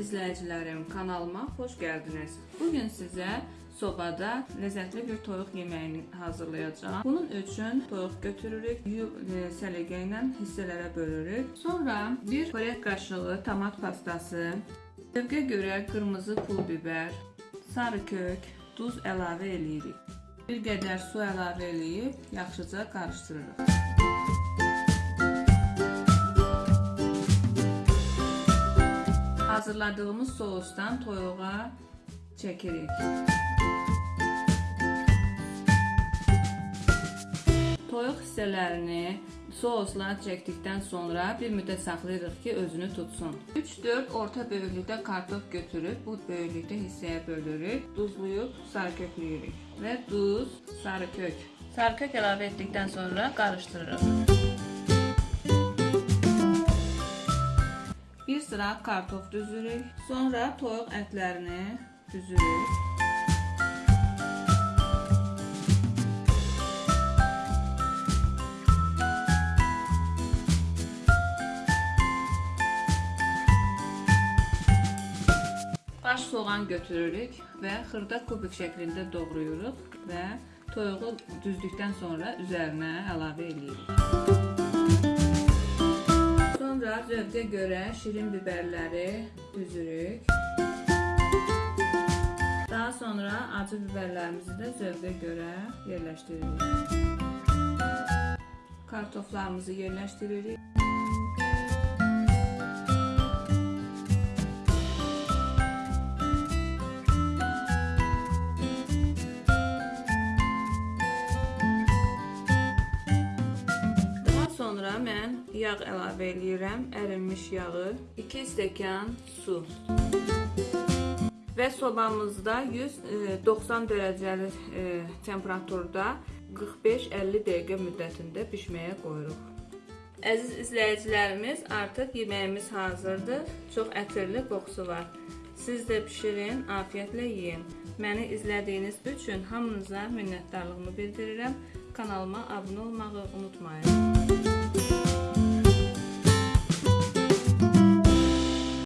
izləyicilərim, kanalıma xoş gəldiniz. Bu gün sizə sobada ləzzətli bir toyuq yeməyini hazırlayacağam. Bunun üçün toyuq götürürük, yuyub e, səliqə ilə hissələrə bölürük. Sonra bir xörək qaşığı tomat pastası, zövqə görə qırmızı pul biber, sarı kök, duz əlavə eləyirik. Bir qədər su əlavə eləyib yaxşıca qarışdırırıq. Hazırladığımız sousdan toyuğa çəkirik. Toyuq hissələrini sousla çəkdikdən sonra bir müddət saxlayırıq ki, özünü tutsun. 3-4 orta böyüklükdə kartof götürüb bu böyüklükdə hissəyə bölürük. Duzluyub sarı kökləyirik və duz, sarı kök. Sarı kök əlavə etdikdən sonra qarışdırırıq. Bir sıra kartof düzürük. Sonra toyuq ətlərini düzürük. Baş soğan götürürük və xırda kubik şəklində doğrayırıq və toyuğu düzdükdən sonra üzərinə əlavə edirik. Sonra zövqə görə şirin biberləri düzürük. Daha sonra acı biberlərimizi də zövqə görə yerləşdiririk. Kartoflarımızı yerləşdiririk. Sonra mən yağ əlavə eləyirəm, ərinmiş yağı, 2 stəkan su. Və sobamızda 190 dərəcəli e, temperaturda 45-50 dəqiqə müddətində bişməyə qoyuruq. Əziz izləyicilərimiz, artıq yeməyimiz hazırdır. Çox ətirli qoxusu var. Siz də bişirin, afiyyətlə yeyin. Məni izlədiyiniz üçün hamınıza minnətdarlığımı bildirirəm. Kanalıma abunə olmağı unutmayın.